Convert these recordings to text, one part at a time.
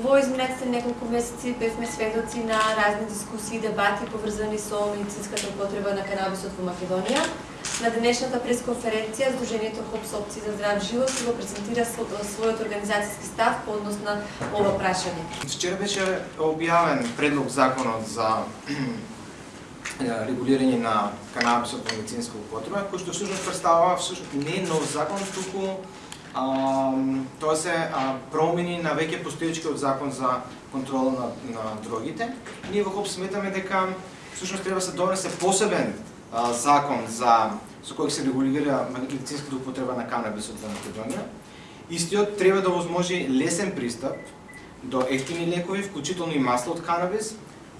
Во изминатите неколку месеци бевме сведоци на разни дискусии и дебати поврзани со медицинската употреба на канабисот во Македонија. На денешната пресконференција Сдруженијето ХОПС опции за здрав живот го презентира својот организацијски став по однос на ова прашање. Вчера беше објавен предлог законот за регулирање на канабисот во медицинска употреба, кој што всушност представува всушност не нов закон, туку тоа се промени на веќе постоечкиот закон за контрола на, на дрогите. Ние во ХОП сметаме дека всушност треба да се донесе посебен а, закон за со кој се регулира медицинската употреба на канабисот во Македонија. Истиот треба да возможи лесен пристап до ефтини лекови, вклучително и масло од канабис,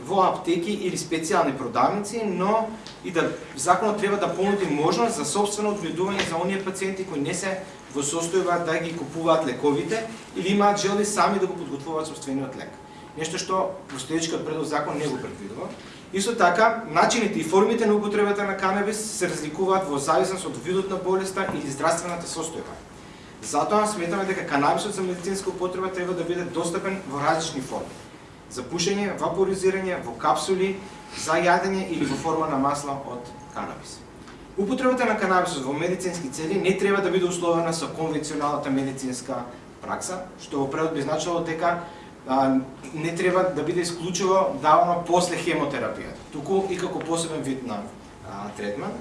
во аптеки или специјални продавници, но и да законот треба да понуди можност за собствено одведување за оние пациенти кои не се во состојба да ги купуваат лековите или имаат желби сами да го подготвуваат собствениот лек. Нешто што постоечкиот предлог закон не го предвидува. Исто така, начините и формите на употребата на канабис се разликуваат во зависност од видот на болеста или здравствената состојба. Затоа сметаме дека канабисот за медицинска употреба треба да биде достапен во различни форми за пушење, вапоризирање, во капсули, за јадење или во форма на масло од канабис. Употребата на канабисот во медицински цели не треба да биде условена со конвенционалната медицинска пракса, што во превод би значило дека а, не треба да биде исклучиво давано после хемотерапијата, туку и како посебен вид на а, третман.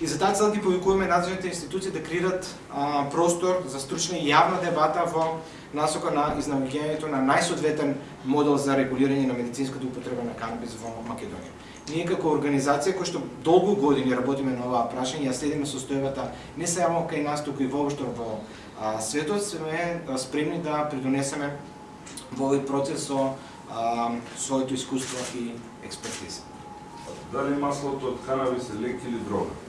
И за таа цел ги повикуваме надлежните институции да креират а, простор за стручна и јавна дебата во насока на изнаоѓањето на најсоодветен модел за регулирање на медицинската употреба на канабис во Македонија. Ние како организација која што долго години работиме на оваа прашање, ја следиме состојбата не само кај нас, туку и воопшто во а, светот, сме спремни да придонесеме во овој процес со а, своето искуство и експертиза. Дали маслото од канабис е лек или дрога?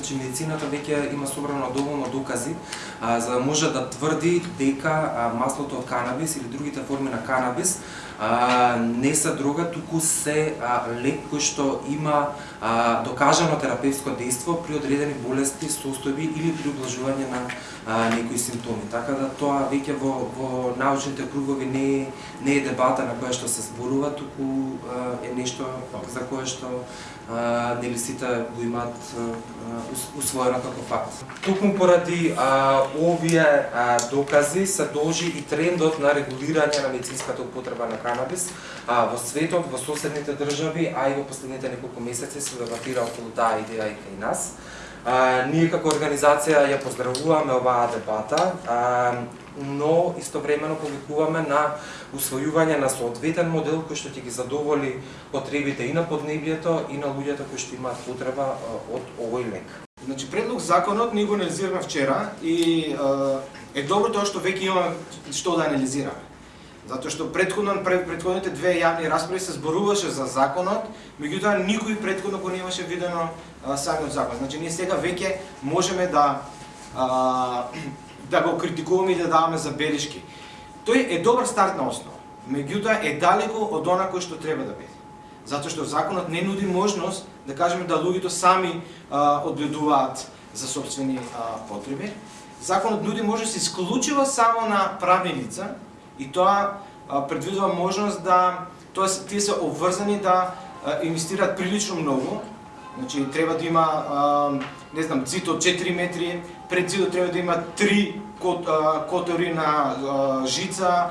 Значи медицината веќе има собрано доволно докази а, за да може да тврди дека а, маслото од канабис или другите форми на канабис а, не се дрога, туку се а, лек кој што има а, докажано терапевско дејство при одредени болести, состојби или при облажување на а, некои симптоми. Така да тоа веќе во, во научните кругови не, не е дебата на која што се зборува, туку а, е нешто за кое што нели сите го имаат усвоено како факт. Токму поради а, овие а, докази се должи и трендот на регулирање на медицинската употреба на канабис а, во светот, во соседните држави, а и во последните неколку месеци се дебатира околу таа идеја и кај нас. А, ние како организација ја поздравуваме оваа дебата, а, но истовремено повикуваме на усвојување на соодветен модел кој што ќе ги задоволи потребите и на поднебјето и на луѓето кои што имаат потреба од овој лек. Значи предлог законот ние го анализираме вчера и е добро тоа што веќе имаме што да анализираме. Затоа што предходно предходните две јавни расправи се зборуваше за законот, меѓутоа никој предходно го немаше видено а, самиот закон. Значи ние сега веќе можеме да а, да го критикуваме и да даваме забелешки. Тој е добар стартна основа, меѓутоа е далеко од она кој што треба да биде. Затоа што законот не нуди можност да кажеме да луѓето сами а, за собствени а, потреби. Законот нуди можност исклучиво само на правни лица, и тоа предвидува можност да тоа тие се обврзани да инвестираат прилично многу. Значи треба да има не знам зид од 4 метри, пред зидот треба да има 3 кот, котори на жица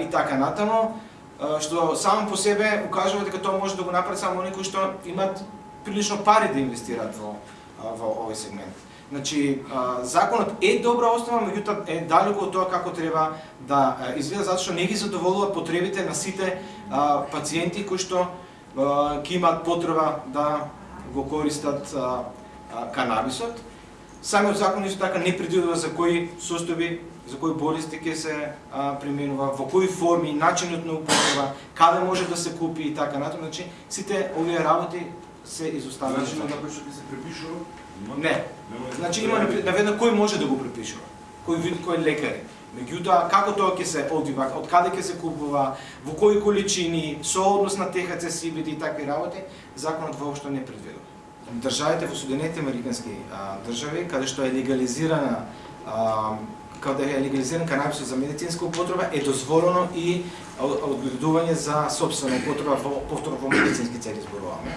и така натаму што само по себе укажува дека тоа може да го направи само некои што имаат прилично пари да инвестираат во во овој сегмент. Значи, законот е добра основа, меѓутоа е далеко од тоа како треба да изгледа, затоа што не ги задоволува потребите на сите пациенти кои што ќе имаат потреба да го користат канабисот. Самиот закон исто така не предвидува за кои состојби, за кои болести ќе се применува, во кои форми, начинот на употреба, каде може да се купи и така натаму. Значи, сите овие работи се изоставени. Начинот на кој што ќе се препишува Не. Значи има наведна кој може да го препишува. Кој вид кој лекари. Меѓутоа како тоа ќе се одвива, од каде ќе се купува, во кои количини, со однос на ТХЦ, CBD и такви работи, законот воопшто не предвидува. Државите во Соединетите Американски држави, каде што е легализирана а, каде е легализиран канабисот за медицинска употреба е дозволено и одгледување за собствена употреба во повторно во медицински цели зборуваме.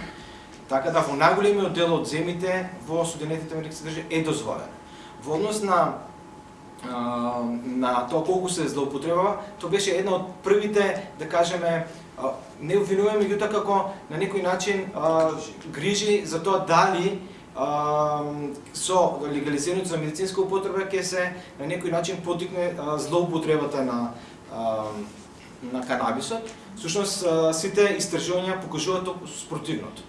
Така да во најголемиот дел од земите во Соединетите Американски држави е дозволен. Во однос на на тоа колку се злоупотребава, тоа беше една од првите, да кажеме, не обвинуваме меѓутоа како на некој начин грижи за тоа дали со легализирањето за медицинска употреба ќе се на некој начин потикне злоупотребата на на канабисот. Сушност сите истражувања покажуваат спротивното.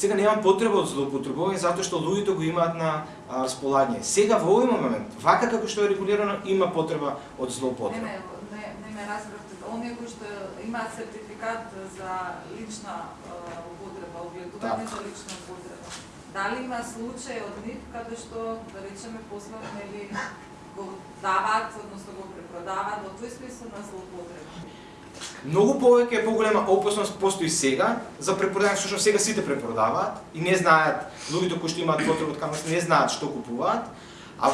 Сега немам потреба од злоупотребување затоа што луѓето го имаат на а, располагање. Сега во овој момент, вака како што е регулирано, има потреба од злоупотреба. Не, не, не, ме разбравте. Оние кои што имаат сертификат за лична употреба, огледување Так. за лична употреба. Дали има случај од нив каде што, да речеме, после нели го даваат, односно го препродаваат во тој смисла на злоупотреба? Многу повеќе е поголема опасност постои сега за препродање, всушност сега сите препродаваат и не знаат, луѓето кои што имаат потреба од канабис не знаат што купуваат, а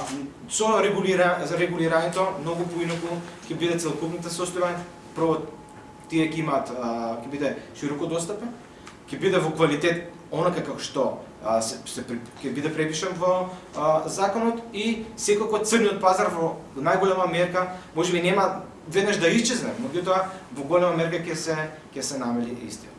со регулира, за регулирањето многу поинаку ќе биде целокупната состојба, прво тие ќе имаат ќе биде широко достапен, ќе биде во квалитет онака како што а, се, се ќе биде препишан во а, законот и секако црниот пазар во најголема мерка можеби нема веднаш да исчезне, меѓутоа во голема мерка ќе се ќе се намали истиот.